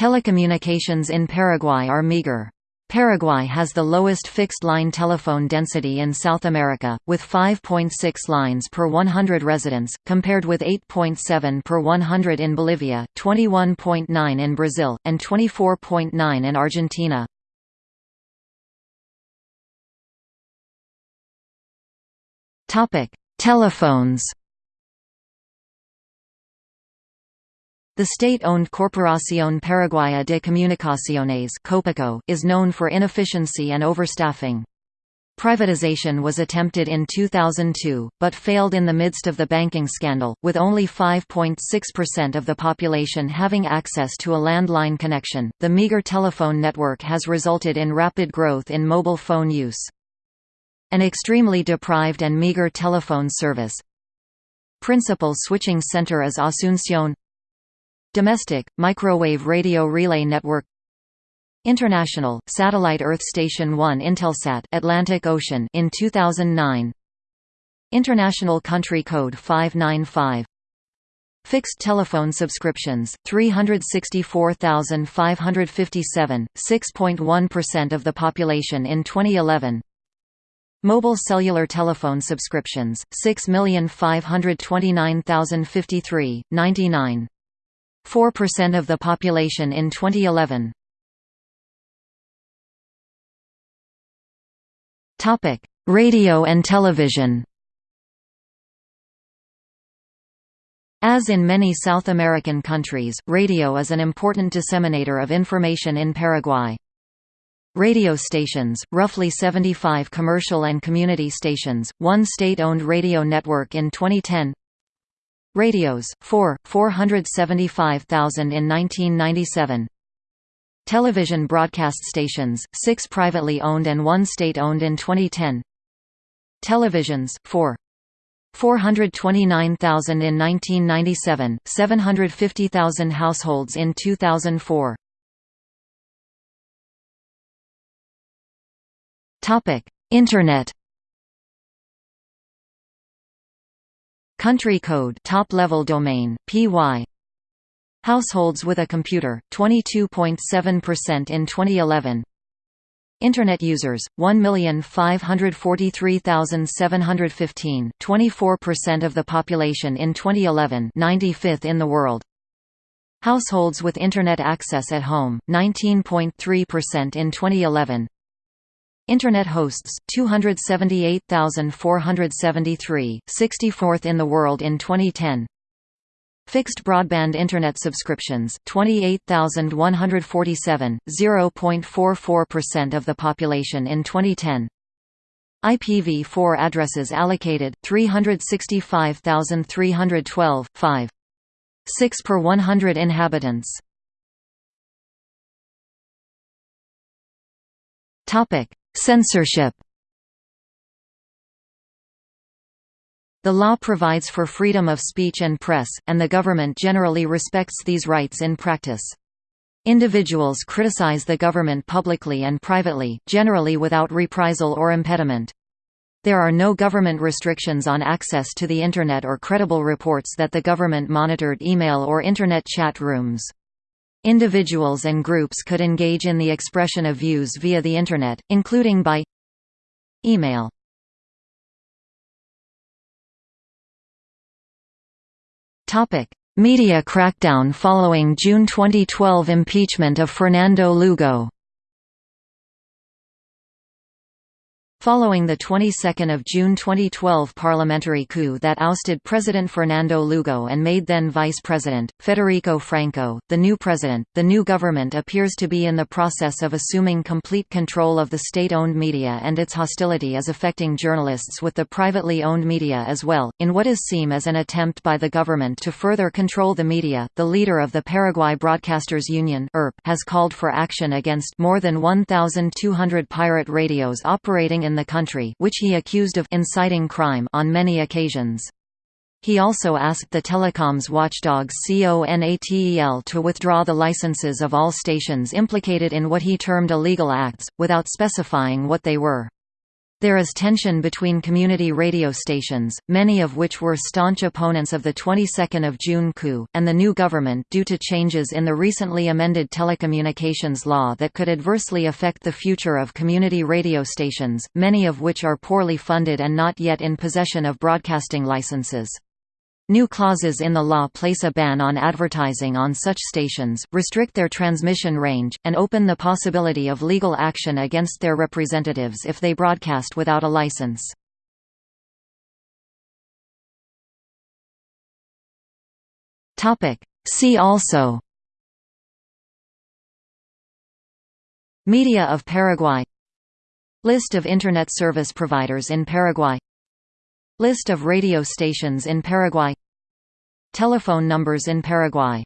Telecommunications in Paraguay are meager. Paraguay has the lowest fixed-line telephone density in South America, with 5.6 lines per 100 residents, compared with 8.7 per 100 in Bolivia, 21.9 in Brazil, and 24.9 in Argentina. Telephones The state-owned Corporación Paraguaya de Comunicaciones is known for inefficiency and overstaffing. Privatization was attempted in 2002, but failed in the midst of the banking scandal, with only 5.6% of the population having access to a landline connection. The meager telephone network has resulted in rapid growth in mobile phone use. An extremely deprived and meager telephone service. Principal switching center is Asunción Domestic, Microwave Radio Relay Network. International, Satellite Earth Station 1 Intelsat Atlantic Ocean in 2009 International Country Code 595 Fixed telephone subscriptions, 364,557, 6.1% of the population in 2011 Mobile cellular telephone subscriptions, 6,529,053, 99 4% of the population in 2011. Topic: Radio and television. As in many South American countries, radio is an important disseminator of information in Paraguay. Radio stations, roughly 75 commercial and community stations, one state-owned radio network in 2010 Radios, 4, 475,000 in 1997 Television broadcast stations, 6 privately owned and 1 state-owned in 2010 Televisions, 4 429,000 in 1997, 750,000 households in 2004 Internet Country code top-level domain, PY Households with a computer, 22.7% in 2011 Internet users, 1,543,715 24% of the population in 2011 95th in the world. Households with Internet access at home, 19.3% in 2011 Internet hosts 278,473, 64th in the world in 2010. Fixed broadband internet subscriptions 28,147, 0.44% of the population in 2010. IPv4 addresses allocated 365,312, 5. 6 per 100 inhabitants. Topic: Censorship The law provides for freedom of speech and press, and the government generally respects these rights in practice. Individuals criticize the government publicly and privately, generally without reprisal or impediment. There are no government restrictions on access to the Internet or credible reports that the government monitored email or Internet chat rooms. Individuals and groups could engage in the expression of views via the Internet, including by email. Media crackdown following June 2012 impeachment of Fernando Lugo Following the 22nd of June 2012 parliamentary coup that ousted President Fernando Lugo and made then Vice President, Federico Franco, the new president, the new government appears to be in the process of assuming complete control of the state-owned media and its hostility is affecting journalists with the privately owned media as well, in what is seen as an attempt by the government to further control the media. The leader of the Paraguay Broadcasters Union has called for action against more than 1,200 pirate radios operating in in the country which he accused of inciting crime on many occasions. He also asked the telecoms watchdog CONATEL to withdraw the licenses of all stations implicated in what he termed illegal acts, without specifying what they were. There is tension between community radio stations, many of which were staunch opponents of the 22nd of June coup, and the new government due to changes in the recently amended telecommunications law that could adversely affect the future of community radio stations, many of which are poorly funded and not yet in possession of broadcasting licenses. New clauses in the law place a ban on advertising on such stations, restrict their transmission range, and open the possibility of legal action against their representatives if they broadcast without a license. See also Media of Paraguay List of Internet service providers in Paraguay List of radio stations in Paraguay. Telephone numbers in Paraguay